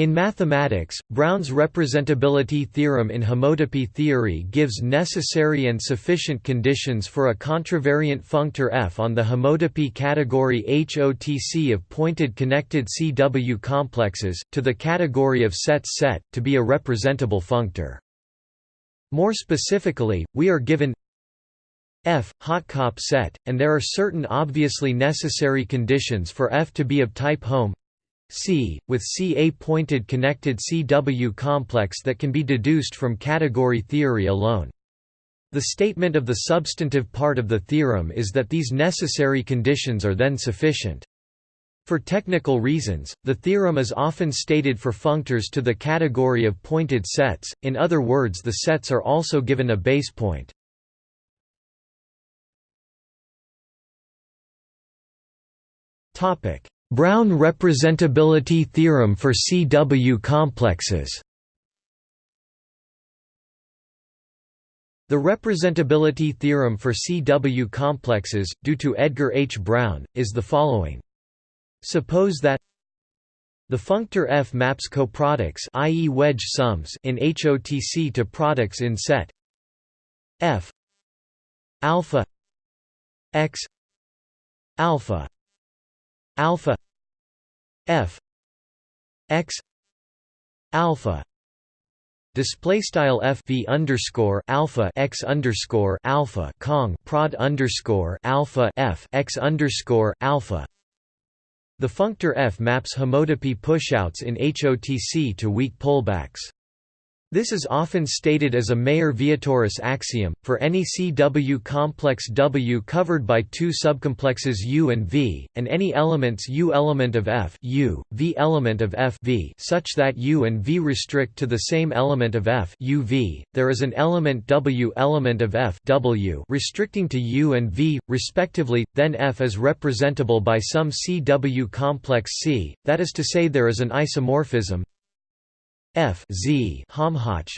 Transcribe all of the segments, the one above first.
In mathematics, Brown's representability theorem in homotopy theory gives necessary and sufficient conditions for a contravariant functor f on the homotopy category HOTC of pointed connected CW complexes, to the category of sets set, to be a representable functor. More specifically, we are given F hot COP set, and there are certain obviously necessary conditions for F to be of type Hom C, with C a pointed connected CW complex that can be deduced from category theory alone. The statement of the substantive part of the theorem is that these necessary conditions are then sufficient. For technical reasons, the theorem is often stated for functors to the category of pointed sets, in other words the sets are also given a base point. Brown representability theorem for CW complexes The representability theorem for CW complexes, due to Edgar H. Brown, is the following. Suppose that the functor F maps coproducts i.e. wedge sums in HOTC to products in set F alpha x alpha alpha f x alpha display style f v underscore alpha x underscore alpha cong prod underscore alpha f x underscore alpha. The functor f maps homotopy pushouts in HOTC to weak pullbacks this is often stated as a Mayer-Vietoris axiom, for any CW complex W covered by two subcomplexes U and V, and any elements U element of F U, V element of F v such that U and V restrict to the same element of F U v, there is an element W element of F W restricting to U and V, respectively, then F is representable by some CW complex C, that is to say there is an isomorphism F Z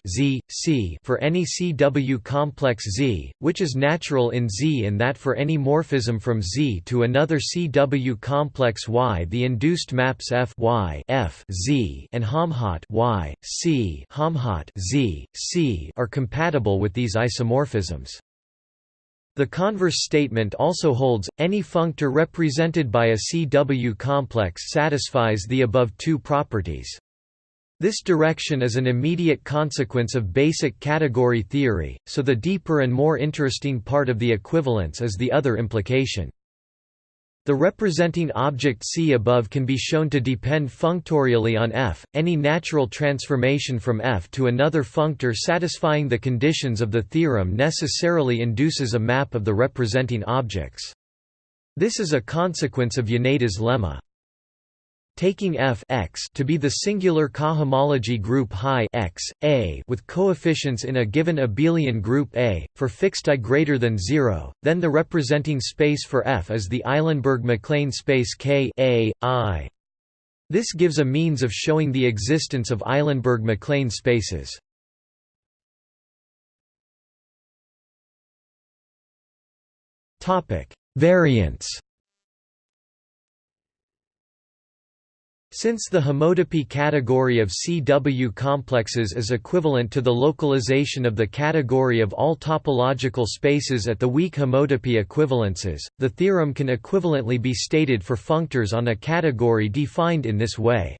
Z C for any CW complex Z, which is natural in Z in that for any morphism from Z to another CW complex Y the induced maps F Y F Z and Homhot Y C Homhot Z C are compatible with these isomorphisms. The converse statement also holds, any functor represented by a CW complex satisfies the above two properties. This direction is an immediate consequence of basic category theory, so the deeper and more interesting part of the equivalence is the other implication. The representing object C above can be shown to depend functorially on F. Any natural transformation from F to another functor satisfying the conditions of the theorem necessarily induces a map of the representing objects. This is a consequence of Yoneda's lemma. Taking f x to be the singular cohomology group Hi x, A with coefficients in a given abelian group A, for fixed i greater than 0, then the representing space for f is the Eilenberg-MacLane space K A, I. This gives a means of showing the existence of Eilenberg-MacLane spaces. Variants Since the homotopy category of CW complexes is equivalent to the localization of the category of all topological spaces at the weak homotopy equivalences, the theorem can equivalently be stated for functors on a category defined in this way.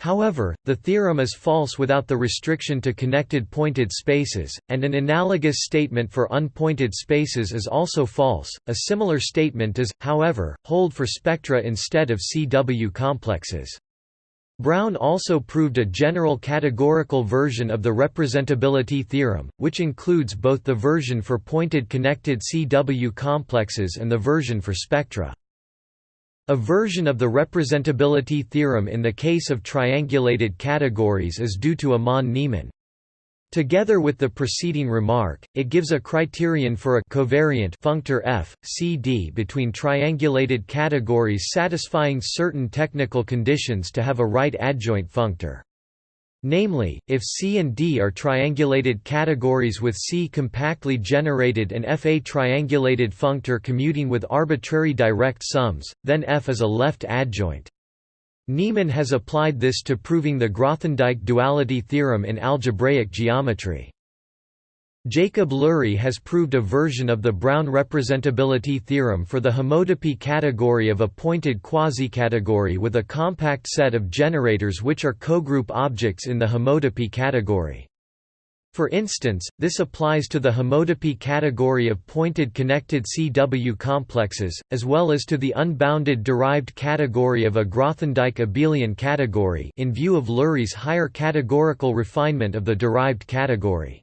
However, the theorem is false without the restriction to connected pointed spaces, and an analogous statement for unpointed spaces is also false. A similar statement does, however, hold for spectra instead of CW complexes. Brown also proved a general categorical version of the representability theorem, which includes both the version for pointed connected CW complexes and the version for spectra. A version of the representability theorem in the case of triangulated categories is due to Amnon Neeman. Together with the preceding remark, it gives a criterion for a covariant functor f, c d between triangulated categories satisfying certain technical conditions to have a right adjoint functor. Namely, if C and D are triangulated categories with C compactly generated and F a triangulated functor commuting with arbitrary direct sums, then F is a left adjoint. Neeman has applied this to proving the Grothendieck duality theorem in algebraic geometry. Jacob Lurie has proved a version of the Brown representability theorem for the homotopy category of a pointed quasi-category with a compact set of generators which are cogroup objects in the homotopy category. For instance, this applies to the homotopy category of pointed connected CW complexes, as well as to the unbounded derived category of a Grothendieck abelian category in view of Lurie's higher categorical refinement of the derived category.